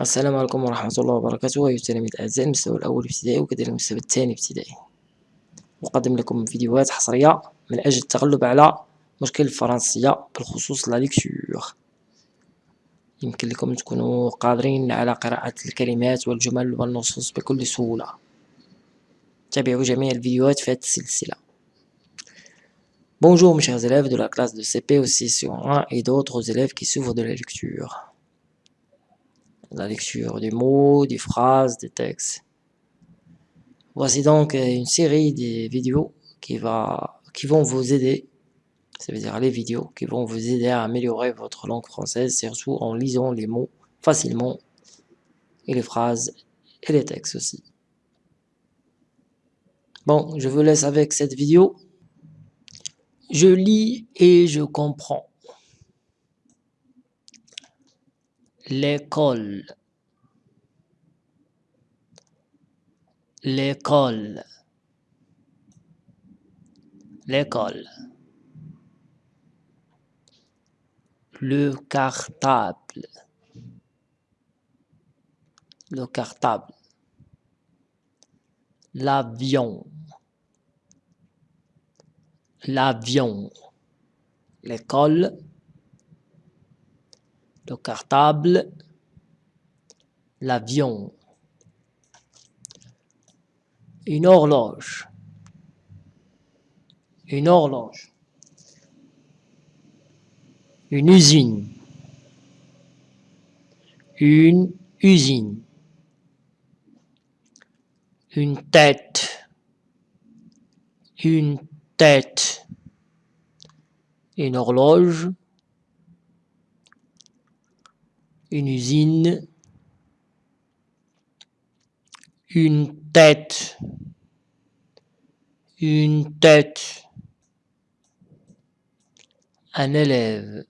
السلام عليكم ورحمة الله وبركاته. أيها التلاميذ الأعزاء المستوى الأول ابتدائي وكذلك المستوى الثاني ابتدائي. أقدم لكم فيديوهات حصرية من أجل التغلب على مشكل الفرنسية بالخصوص لا ليكتور يمكن لكم تكونوا قادرين على قراءة الكلمات والجمل والنصوص بكل سهولة. تابعوا جميع الفيديوهات في هذه السلسلة. Bonjour mes chers élèves de la classe de CP aussi sur 1 et d'autres élèves qui souffrent de la lecture. La lecture des mots, des phrases, des textes. Voici donc une série de vidéos qui, va, qui vont vous aider, ça veut dire les vidéos, qui vont vous aider à améliorer votre langue française, surtout en lisant les mots facilement, et les phrases, et les textes aussi. Bon, je vous laisse avec cette vidéo. Je lis et je comprends. L'école. L'école. L'école. Le cartable. Le cartable. L'avion. L'avion. L'école le cartable, l'avion, une horloge, une horloge, une usine, une usine, une tête, une tête, une horloge, une usine, une tête, une tête, un élève,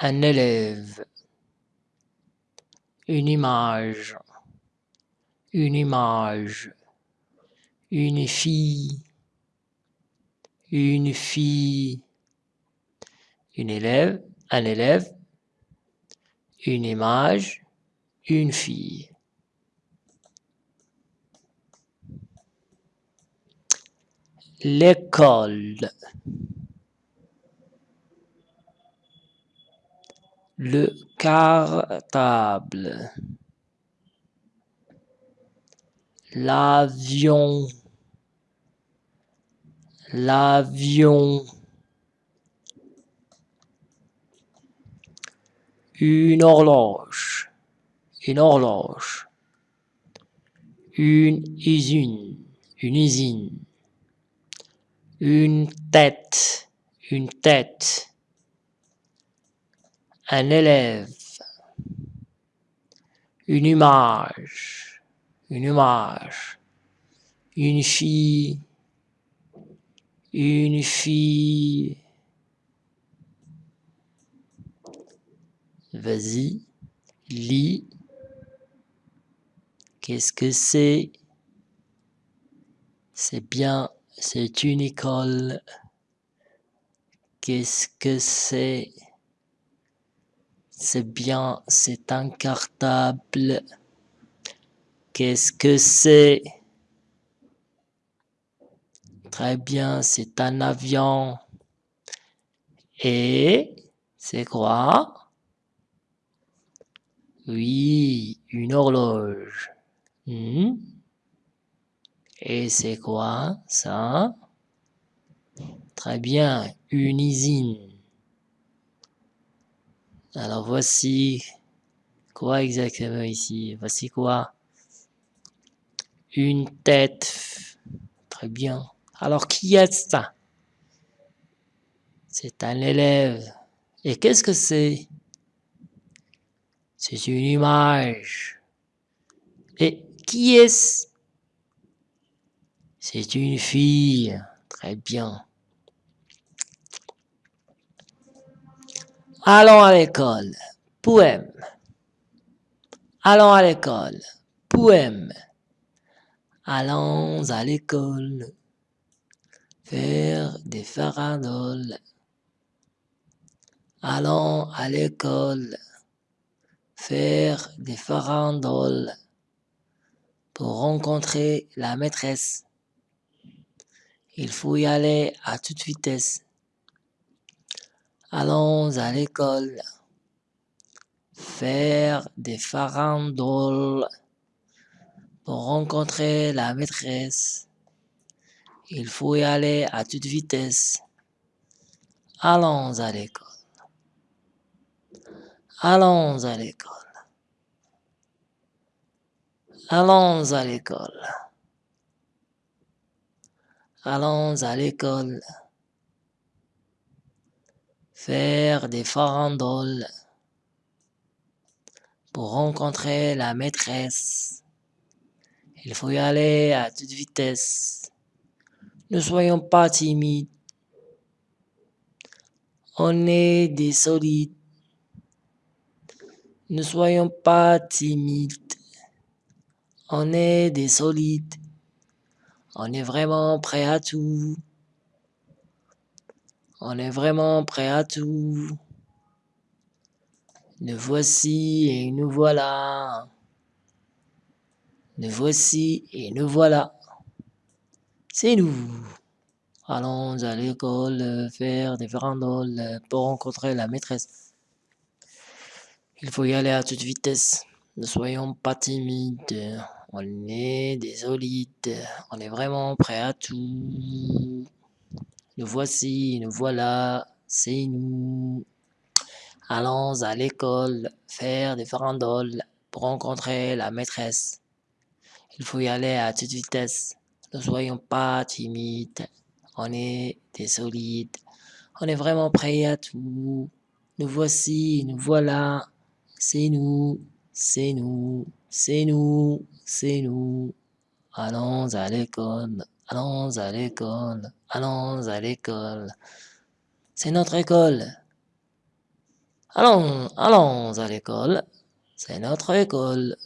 un élève, une image, une image, une fille, une fille, une élève, un élève, une image, une fille. L'école. Le cartable. L'avion. L'avion. Une horloge, une horloge, une usine, une usine, une tête, une tête, un élève, une image, une image, une fille, une fille, Vas-y, lis. Qu'est-ce que c'est? C'est bien, c'est une école. Qu'est-ce que c'est? C'est bien, c'est un cartable. Qu'est-ce que c'est? Très bien, c'est un avion. Et c'est quoi? Oui, une horloge. Hmm? Et c'est quoi ça? Très bien, une usine. Alors voici quoi exactement ici? Voici quoi? Une tête. Très bien. Alors qui est ça? C'est un élève. Et qu'est-ce que c'est? C'est une image. Et qui est-ce? C'est une fille. Très bien. Allons à l'école. Poème. Allons à l'école. Poème. Allons à l'école. Faire des faradoles. Allons à l'école faire des farandoles pour rencontrer la maîtresse. Il faut y aller à toute vitesse. Allons à l'école faire des farandoles pour rencontrer la maîtresse. Il faut y aller à toute vitesse. Allons à l'école. Allons à l'école. Allons à l'école. Allons à l'école. Faire des farandoles pour rencontrer la maîtresse. Il faut y aller à toute vitesse. Ne soyons pas timides. On est des solides. Ne soyons pas timides. On est des solides. On est vraiment prêt à tout. On est vraiment prêt à tout. Nous voici et nous voilà. Nous voici et nous voilà. C'est nous. Allons à l'école faire des farandoles pour rencontrer la maîtresse. Il faut y aller à toute vitesse. Ne soyons pas timides. On est des solides. On est vraiment prêt à tout. Nous voici, nous voilà. C'est nous. Allons à l'école faire des farandoles pour rencontrer la maîtresse. Il faut y aller à toute vitesse. Ne soyons pas timides. On est des solides. On est vraiment prêt à tout. Nous voici, nous voilà. C'est nous, c'est nous, c'est nous, c'est nous. Allons à l'école, allons à l'école, allons à l'école. C'est notre école. Allons, allons à l'école. C'est notre école.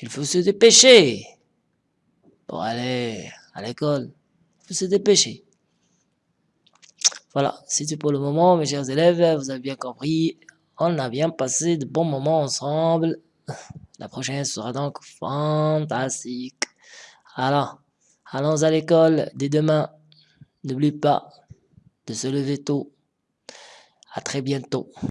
Il faut se dépêcher pour aller à l'école. Il faut se dépêcher. Voilà, c'est tout pour le moment, mes chers élèves. Vous avez bien compris. On a bien passé de bons moments ensemble. La prochaine sera donc fantastique. Alors, allons à l'école dès demain. N'oublie pas de se lever tôt. À très bientôt.